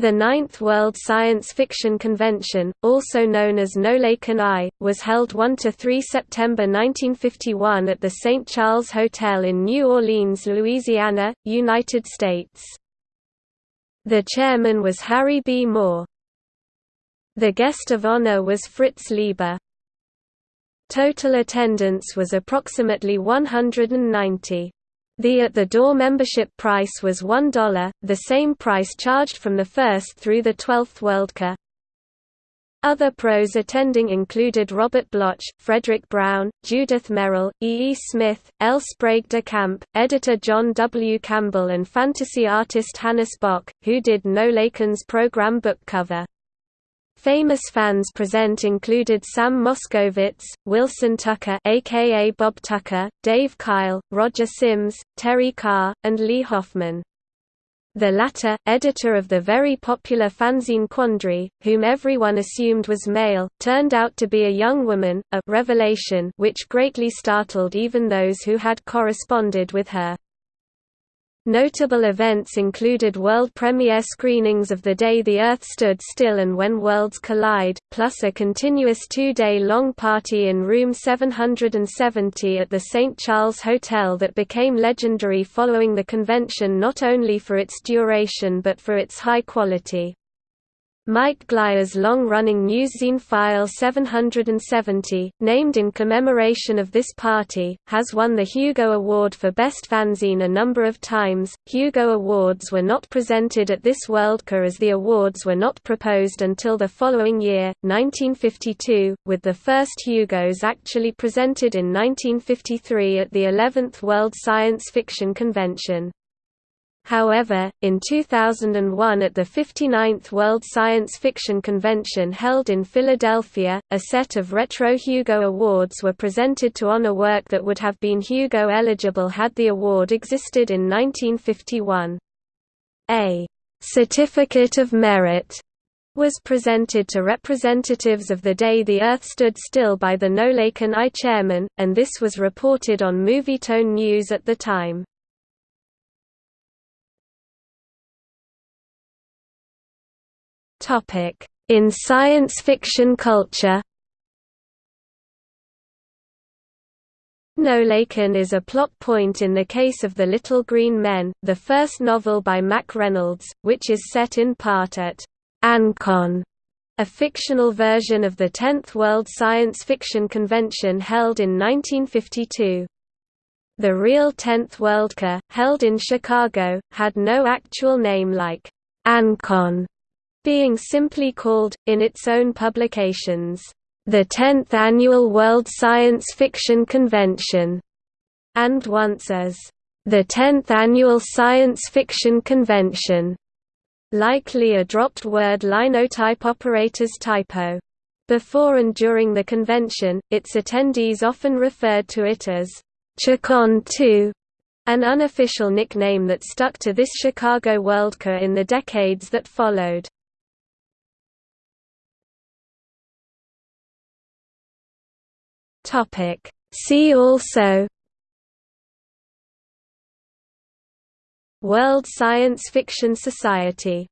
The Ninth World Science Fiction Convention, also known as NOLACON I, was held 1–3 September 1951 at the St. Charles Hotel in New Orleans, Louisiana, United States. The chairman was Harry B. Moore. The guest of honor was Fritz Leiber. Total attendance was approximately 190. The uh, at-the-door membership price was $1, the same price charged from the 1st through the 12th Worldcon. Other pros attending included Robert Bloch, Fredric Brown, Judith Merril, E. E. Smith, L. Sprague de Camp, editor John W. Campbell and fantasy artist Hannes Bok, who did NOLACON's program book cover. Famous fans present included Sam Moskowitz, Wilson Tucker aka Bob Tucker, Dave Kyle, Roger Sims, Terry Carr, and Lee Hoffman. The latter, editor of the very popular fanzine Quandry, whom everyone assumed was male, turned out to be a young woman, a revelation which greatly startled even those who had corresponded with her. Notable events included world premiere screenings of The Day the Earth Stood Still and When Worlds Collide, plus a continuous two-day-long party in room 770 at the St. Charles Hotel that became legendary following the convention not only for its duration but for its high quality. Mike Glyer's long-running newszine File 770, named in commemoration of this party, has won the Hugo Award for Best Fanzine a number of times. Hugo Awards were not presented at this Worldcon as the awards were not proposed until the following year, 1952, with the first Hugos actually presented in 1953 at the 11th World Science Fiction Convention. However, in 2001 at the 59th World Science Fiction Convention held in Philadelphia, a set of retro Hugo Awards were presented to honor work that would have been Hugo eligible had the award existed in 1951. A certificate of merit was presented to representatives of the day the Earth stood still by the NOLACON I chairman, and this was reported on Movietone News at the time. In science fiction culture NOLACON is a plot point in the case of The Little Green Men, the first novel by Mack Reynolds, which is set in part at ANCON, a fictional version of the 10th World Science Fiction Convention held in 1952. The real 10th Worldcon, held in Chicago, had no actual name like ANCON being simply called, in its own publications, the 10th Annual World Science Fiction Convention, and once as the 10th Annual Science Fiction Convention, likely a dropped word linotype operator's typo. Before and during the convention, its attendees often referred to it as Chicon 2, an unofficial nickname that stuck to this Chicago Worldcon in the decades that followed. Topic. See also World Science Fiction Society